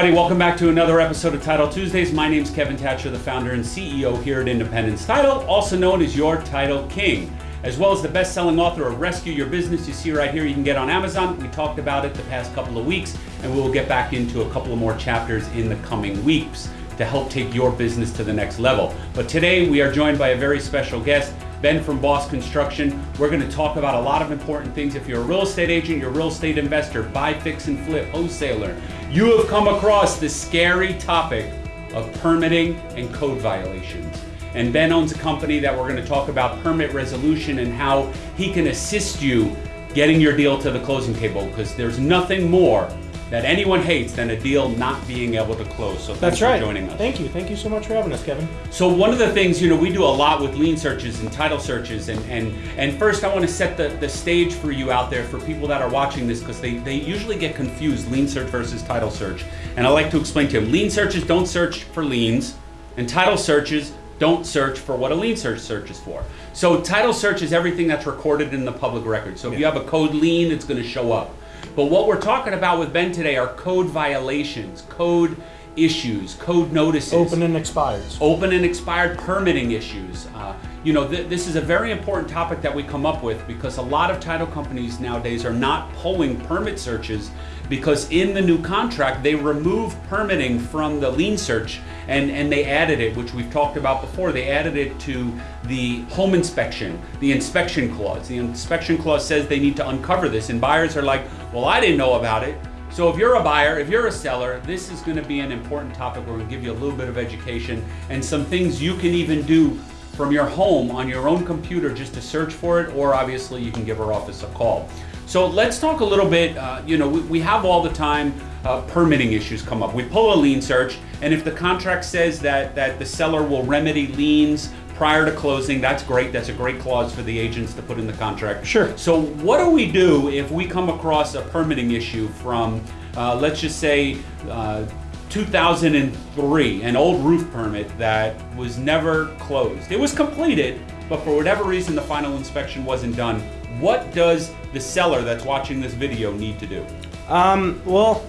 Everybody, welcome back to another episode of Title Tuesdays. My name is Kevin Thatcher, the founder and CEO here at Independence Title, also known as your Title King. As well as the best-selling author of Rescue Your Business, you see right here, you can get on Amazon. We talked about it the past couple of weeks, and we will get back into a couple of more chapters in the coming weeks to help take your business to the next level. But today we are joined by a very special guest, Ben from Boss Construction. We're going to talk about a lot of important things. If you're a real estate agent, you're a real estate investor, buy, fix, and flip, wholesaler, you have come across the scary topic of permitting and code violations. And Ben owns a company that we're going to talk about permit resolution and how he can assist you getting your deal to the closing table because there's nothing more that anyone hates than a deal not being able to close. So thanks That's for right. joining us. Thank you. Thank you so much for having us, Kevin. So one of the things, you know, we do a lot with lien searches and title searches and and, and first I want to set the, the stage for you out there for people that are watching this because they, they usually get confused lien search versus title search. And I like to explain to them, lien searches don't search for liens and title searches don't search for what a lien search searches for. So title search is everything that's recorded in the public record. So if you have a code lien, it's going to show up. But what we're talking about with Ben today are code violations, code issues, code notices Open and expires. open and expired permitting issues. Uh, you know, th- this is a very important topic that we come up with because a lot of title companies nowadays are not pulling permit searches because in the new contract they remove permitting from the lien search and, and they added it, which we've talked about before. They added it to the home inspection, the inspection clause. The inspection clause says they need to uncover this, and buyers are like, well, I didn't know about it. So if you're a buyer, if you're a seller, this is going to be an important topic. We're going to give you a little bit of education and some things you can even do from your home on your own computer just to search for it, or obviously you can give our office a call. So let's talk a little bit. Uh, you know, we, we have all the time uh, permitting issues come up. We pull a lien search, and if the contract says that that the seller will remedy liens prior to closing, that's great. That's a great clause for the agents to put in the contract. Sure. So what do we do if we come across a permitting issue from, uh, let's just say, uh, 2003, an old roof permit that was never closed? It was completed, but for whatever reason, the final inspection wasn't done. What does the seller that's watching this video need to do? Um, well,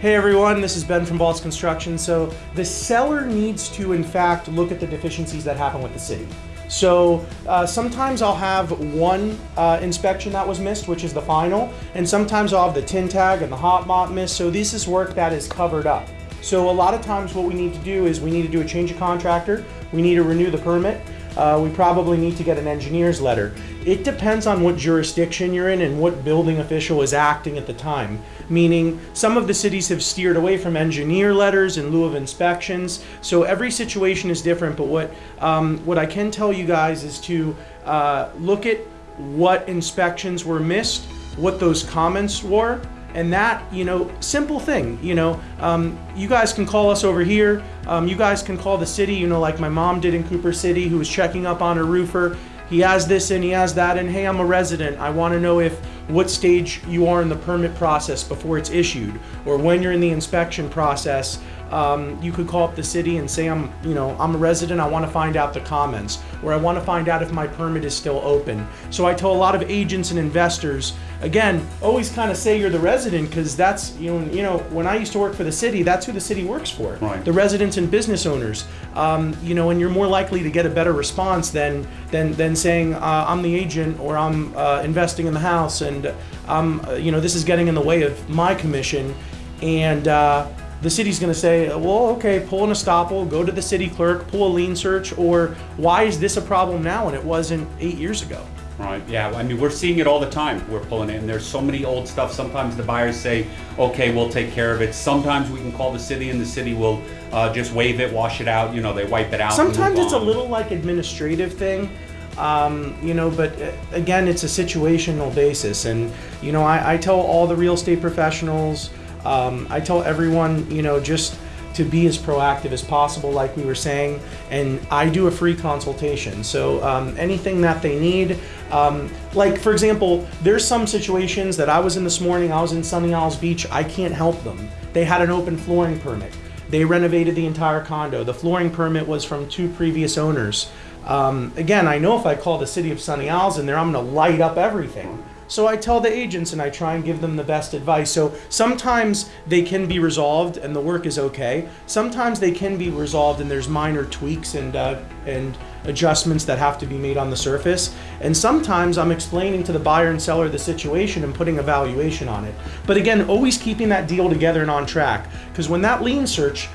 hey everyone, this is Ben from Boss Construction. So the seller needs to, in fact, look at the deficiencies that happen with the city. So uh, sometimes I'll have one uh, inspection that was missed, which is the final, and sometimes I'll have the tin tag and the hot mop missed. So this is work that is covered up. So a lot of times what we need to do is we need to do a change of contractor, we need to renew the permit, uh, we probably need to get an engineer's letter. It depends on what jurisdiction you're in and what building official is acting at the time. Meaning, some of the cities have steered away from engineer letters in lieu of inspections. So every situation is different. But what um, what I can tell you guys is to uh, look at what inspections were missed, what those comments were, and that you know simple thing you know um, you guys can call us over here. Um, you guys can call the city you know like my mom did in cooper city who was checking up on a roofer. He has this and he has that and hey i'm a resident. I want to know if what stage you are in the permit process before it's issued or when you're in the inspection process um, you could call up the city and say i'm you know i'm a resident i want to find out the comments or i want to find out if my permit is still open so i tell a lot of agents and investors again always kind of say you're the resident because that's you know you know when i used to work for the city that's who the city works for Right. the residents and business owners um, you know and you're more likely to get a better response than than than saying uh, i'm the agent or i'm uh, investing in the house and um, uh, you know this is getting in the way of my commission and uh, the city's going to say, well, okay, pull an estoppel, go to the city clerk, pull a lien search, or why is this a problem now and it wasn't eight years ago? Right. Yeah. I mean, we're seeing it all the time. We're pulling it, and there's so many old stuff. Sometimes the buyers say, "Okay, we'll take care of it." Sometimes we can call the city, and the city will uh, just waive it, wash it out. You know, they wipe it out. Sometimes it's a little like administrative thing, um, you know, but uh, again, it's a situational basis. And, you know, I, I tell all the real estate professionals, um, I tell everyone, you know, just to be as proactive as possible, like we were saying. And I do a free consultation. So um, anything that they need, um, like for example, there's some situations that I was in this morning, I was in Sunny Isles Beach, I can't help them. They had an open flooring permit. They renovated the entire condo. The flooring permit was from two previous owners. Um, again, I know if I call the city of Sunny Isles in there, I'm going to light up everything. So I tell the agents and I try and give them the best advice. So sometimes they can be resolved and the work is okay. Sometimes they can be resolved and there's minor tweaks and uh, and adjustments that have to be made on the surface. And sometimes I'm explaining to the buyer and seller the situation and putting a valuation on it. But again, always keeping that deal together and on track. Because when that lien search,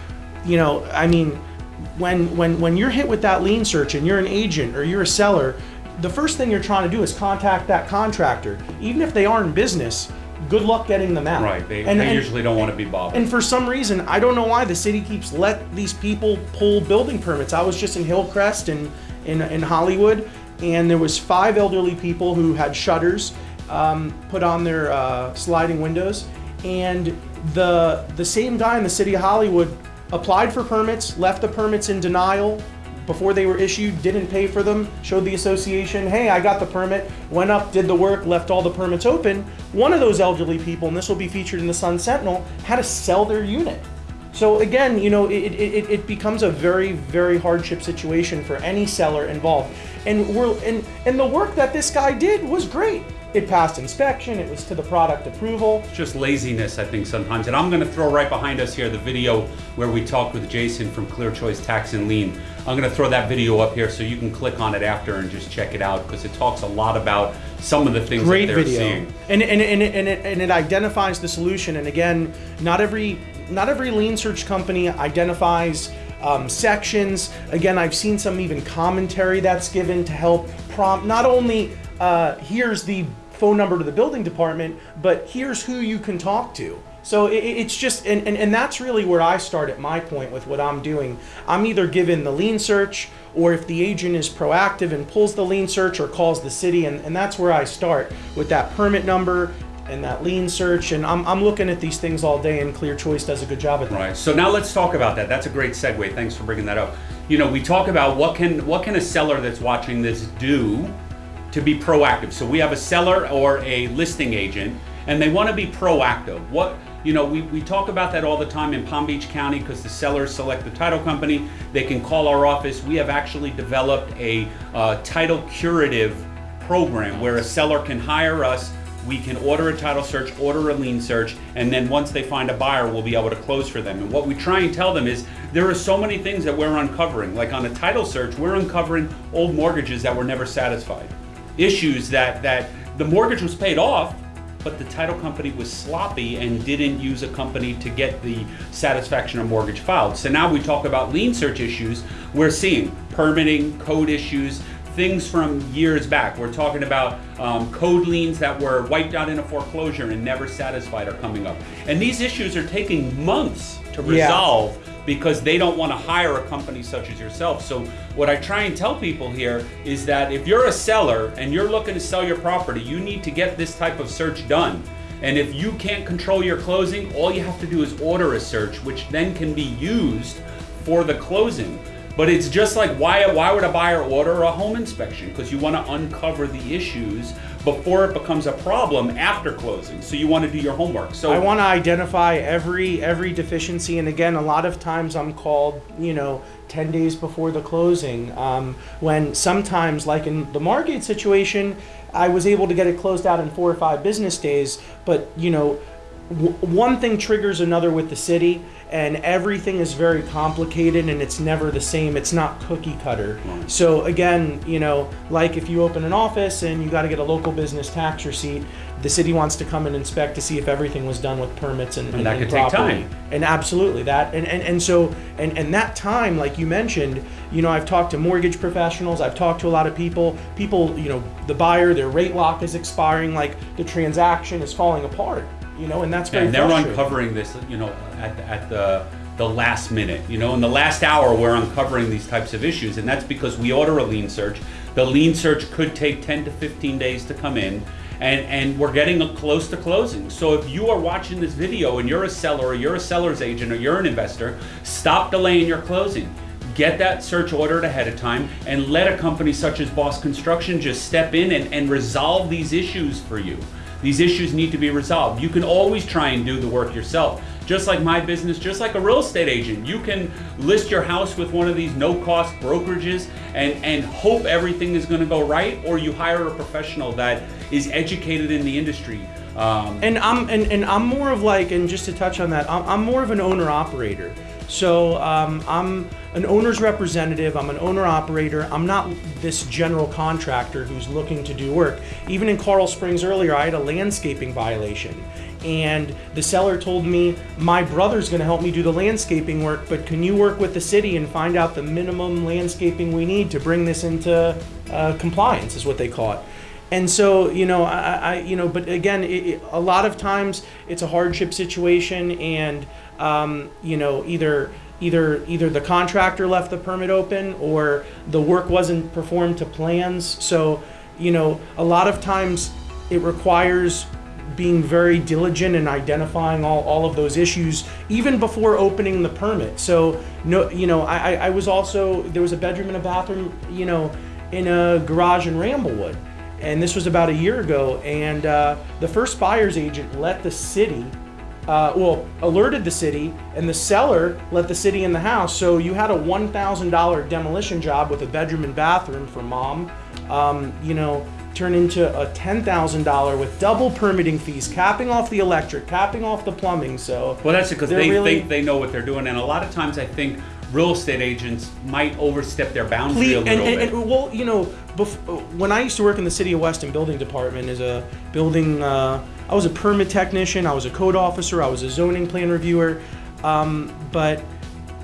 you know, I mean, when when when you're hit with that lien search and you're an agent or you're a seller, the first thing you're trying to do is contact that contractor. Even if they are in business, good luck getting them out. Right, they, And- they and- usually don't want to be bothered. and for some reason, I don't know why the city keeps let these people pull building permits. I was just in Hillcrest in, in, in Hollywood, and there was five elderly people who had shutters um, put on their uh, sliding windows, and the the same guy in the city of Hollywood applied for permits, left the permits in denial before they were issued, didn't pay for them, showed the association, hey, I got the permit, went up, did the work, left all the permits open. One of those elderly people, and this will be featured in the Sun Sentinel, had to sell their unit. So again, you know, it, it, it, becomes a very, very hardship situation for any seller involved. And we're and and the work that this guy did was great. It passed inspection, it was to the product approval. It's just laziness, I think, sometimes. And I'm going to throw right behind us here the video where we talked with Jason from Clear Choice Tax and Lien. I'm going to throw that video up here so you can click on it after and just check it out because it talks a lot about some of the things great that they're video seeing. and and, and, it, and, it, and it identifies the solution and again not every not every lien search company identifies um, sections again i've seen some even commentary that's given to help prompt not only uh, here's the phone number to the building department but here's who you can talk to so it, it- it's just and, and, and that's really where i start at my point with what i'm doing i'm either given the lien search or if the agent is proactive and pulls the lien search or calls the city and, and that's where i start with that permit number and that lien search and I'm, I'm looking at these things all day and clear choice does a good job at that Right. So now let's talk about that. That's a great segue. Thanks for bringing that up. You know, we talk about what can what can a seller that's watching this do to be proactive. So we have a seller or a listing agent and they want to be proactive. What you know, we, we talk about that all the time in Palm Beach County because the sellers select the title company. They can call our office. We have actually developed a uh, title curative program where a seller can hire us we can order a title search, order a lien search, and then once they find a buyer, we'll be able to close for them. And what we try and tell them is there are so many things that we're uncovering. Like on a title search, we're uncovering old mortgages that were never satisfied, issues that that the mortgage was paid off, but the title company was sloppy and didn't use a company to get the satisfaction of mortgage filed. So now we talk about lien search issues. We're seeing permitting, code issues, things from years back. We're talking about um, code liens that were wiped out in a foreclosure and never satisfied are coming up. And these issues are taking months to Yeah. Because they don't want to hire a company such as yourself. So what I try and tell people here is that if you're a seller and you're looking to sell your property, you need to get this type of search done. And if you can't control your closing, all you have to do is order a search, which then can be used for the closing. But it's just like why why would a buyer order a home inspection? Because you want to uncover the issues before it becomes a problem after closing. So you want to do your homework. So I want to identify every every deficiency, and again, a lot of times I'm called, you know, ten days before the closing. Um, when sometimes, like in the Margate situation, I was able to get it closed out in four or five business days. But you know, one thing triggers another with the city, and everything is very complicated, and it's never the same. It's not cookie cutter. Mm. So again, you know, like if you open an office and you got to get a local business tax receipt, the city wants to come and inspect to see if everything was done with permits and, And and that could take time. And absolutely that, and, and and so and and that time, like you mentioned, you know, I've talked to mortgage professionals, I've talked to a lot of people. People, you know, the buyer, their rate lock is expiring, like the transaction is falling apart. You know, and that's very and they're uncovering this, you know, at, at the the last minute. You know, in the last hour, we're uncovering these types of issues, and that's because we order a lien search. The lien search could take 10 to 15 days to come in, and and we're getting a close to closing. So if you are watching this video and you're a seller, or you're a seller's agent, or you're an investor, stop delaying your closing. Get that search ordered ahead of time and let a company such as Boss Construction just step in and, and resolve these issues for you. These issues need to be resolved. You can always try and do the work yourself. just like my business, just like a real estate agent. You can list your house with one of these no-cost brokerages and, and hope everything is gonna go right, or you hire a professional that is educated in the industry. Um, And I'm and, and I'm more of like, and just to touch on that, I'm, I'm more of an owner operator. So um, I'm an owner's representative. I'm an owner operator. I'm not this general contractor who's looking to do work. Even in Coral Springs earlier, I had a landscaping violation, and the seller told me my brother's going to help me do the landscaping work, but can you work with the city and find out the minimum landscaping we need to bring this into uh, compliance? Is what they call it. And so, you know, I, I you know, but again, it, it, a lot of times it's a hardship situation, and um, you know, either either either the contractor left the permit open or the work wasn't performed to plans. So, you know, a lot of times it requires being very diligent in identifying all, all of those issues even before opening the permit. So, no, you know, I, I was also there was a bedroom and a bathroom, you know, in a garage in Ramblewood and this was about a year ago. And uh, the first buyer's agent let the city, uh, well, alerted the city, and the seller let the city in the house. So you had a $1,000 demolition job with a bedroom and bathroom for mom, um, you know, turn into a $10,000 with double permitting fees, capping off the electric, capping off the plumbing. So Well, that's it because they think they know what they're doing, and a lot of times I think real estate agents might overstep their boundary Please, a and, little and, bit. and well, you know, bef- when I used to work in the city of Weston building department as a building, uh, I was a permit technician, I was a code officer, I was a zoning plan reviewer, um, but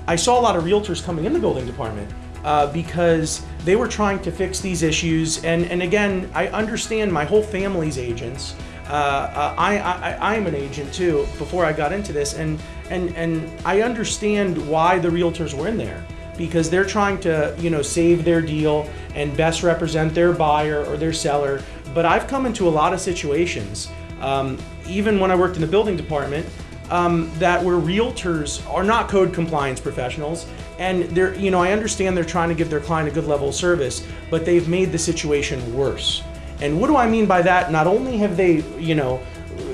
I saw a lot of realtors coming in the building department uh, because they were trying to fix these issues. And, and again, I understand my whole family's agents. Uh, uh, I, I, I am an agent too before I got into this, and, and, and I understand why the realtors were in there because they're trying to you know save their deal and best represent their buyer or their seller. But I've come into a lot of situations, um, even when I worked in the building department, um, that where realtors are not code compliance professionals, and they're you know I understand they're trying to give their client a good level of service, but they've made the situation worse. And what do I mean by that? Not only have they you know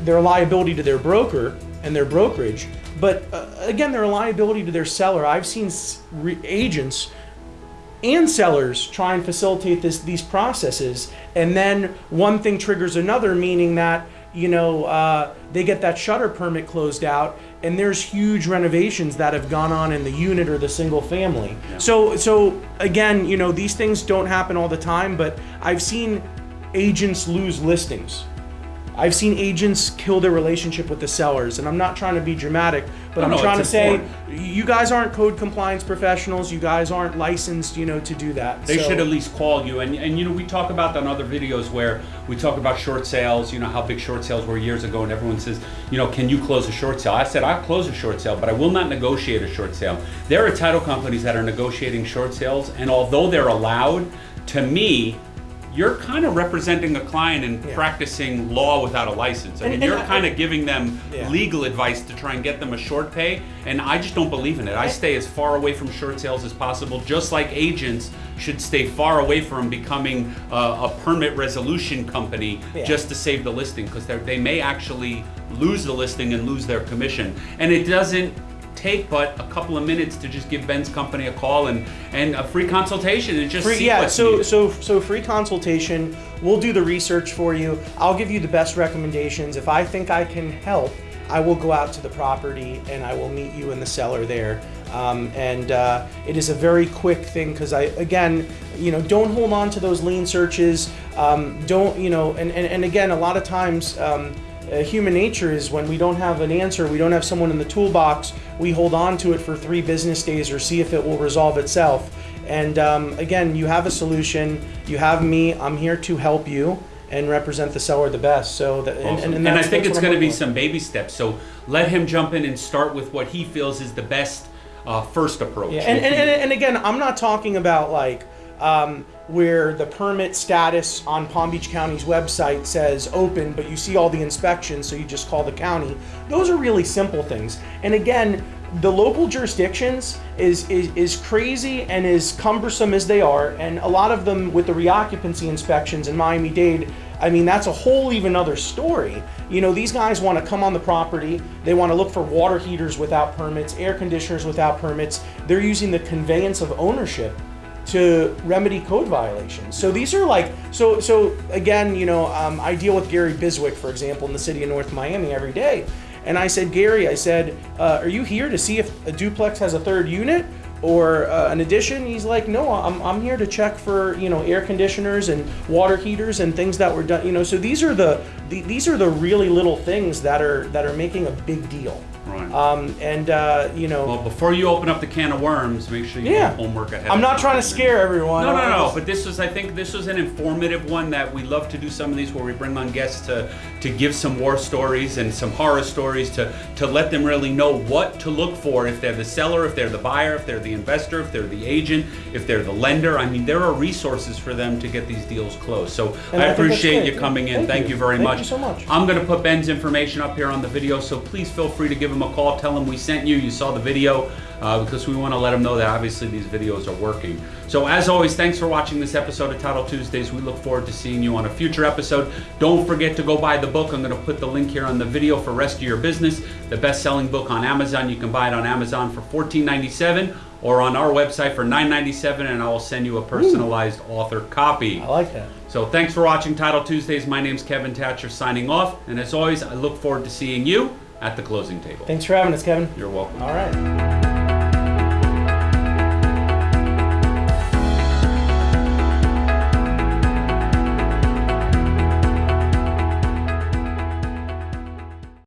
their liability to their broker and their brokerage, but uh, again, their liability to their seller. I've seen agents and sellers try and facilitate this these processes, and then one thing triggers another, meaning that you know uh, they get that shutter permit closed out, and there's huge renovations that have gone on in the unit or the single family. So so again, you know these things don't happen all the time, but I've seen agents lose listings. I've seen agents kill their relationship with the sellers, and I'm not trying to be dramatic, but No, I'm no, trying to say you guys aren't code compliance professionals. You guys aren't licensed, you know, to do that. They So- should at least call you. And, and you know, we talk about that on other videos where we talk about short sales, you know, how big short sales were years ago, and everyone says, you know, can you close a short sale? I said, I'll close a short sale, but I will not negotiate a short sale. There are title companies that are negotiating short sales, and although they're allowed, to me, you're kind of representing a client and Yeah. practicing law without a license. I mean, and you're I- kind of giving them Yeah. legal advice to try and get them a short pay, and I just don't believe in it. I stay as far away from short sales as possible, just like agents should stay far away from becoming a, a permit resolution company Yeah. just to save the listing, because they may actually lose the listing and lose their commission. And it doesn't take but a couple of minutes to just give Ben's company a call and, and a free consultation and just Free, see yeah, what's so needed. so so free consultation. We'll do the research for you. I'll give you the best recommendations. If I think I can help, I will go out to the property and I will meet you in the seller there. Um, and uh, it is a very quick thing because I again, you know, don't hold on to those lien searches. Um, don't you know? And, and and again, a lot of times. Um, uh, human nature is when we don't have an answer, we don't have someone in the toolbox, we hold on to it for three business days or see if it will resolve itself. And um, again, you have a solution, you have me, I'm here to help you and represent the seller the best. So that, and, Awesome. and, And, I think it's going to be some baby steps. So let him jump in and start with what he feels is the best uh, first approach. Yeah, and, and, and, and again, I'm not talking about like um, where the permit status on Palm Beach County's website says open, but you see all the inspections, so you just call the county. Those are really simple things. And again, the local jurisdictions is, is is crazy and as cumbersome as they are, and a lot of them with the reoccupancy inspections in Miami-Dade, I mean, that's a whole even other story. You know, these guys want to come on the property. They want to look for water heaters without permits, air conditioners without permits. They're using the conveyance of ownership to remedy code violations. So these are like so so again, you know, um, I deal with Gary Biswick, for example, in the city of North Miami every day, and I said, Gary, I said, uh, are you here to see if a duplex has a third unit? Or uh, an addition? He's like, no, I'm, I'm here to check for you know air conditioners and water heaters and things that were done. You know, so these are the, the these are the really little things that are that are making a big deal. Right. Um, and uh, you know, Well, before you open up the can of worms, make sure you yeah, do homework ahead. I'm not trying to scare everyone. No, no, no. But this was, I think, this was an informative one that we love to do some of these where we bring on guests to to give some war stories and some horror stories to to let them really know what to look for if they're the seller, if they're the buyer, if they're the investor, if they're the agent, if they're the lender. I mean, there are resources for them to get these deals closed. So And I, I appreciate you coming in. Thank Thank, you. you. very Thank much. you so much. I'm going to put Ben's information up here on the video, so please feel free to give him a call. Tell them we sent you. You saw the video uh, because we want to let them know that obviously these videos are working. So as always, thanks for watching this episode of Title Tuesdays. We look forward to seeing you on a future episode. Don't forget to go buy the book. I'm going to put the link here on the video for Rescue Your Business, the best-selling book on Amazon. You can buy it on Amazon for $14.97 or on our website for $9.97, and I will send you a personalized author copy. I like that. So thanks for watching Title Tuesdays. My name's Kevin Thatcher signing off. And as always, I look forward to seeing you at the closing table. Thanks for having us, Kevin. You're welcome. All right.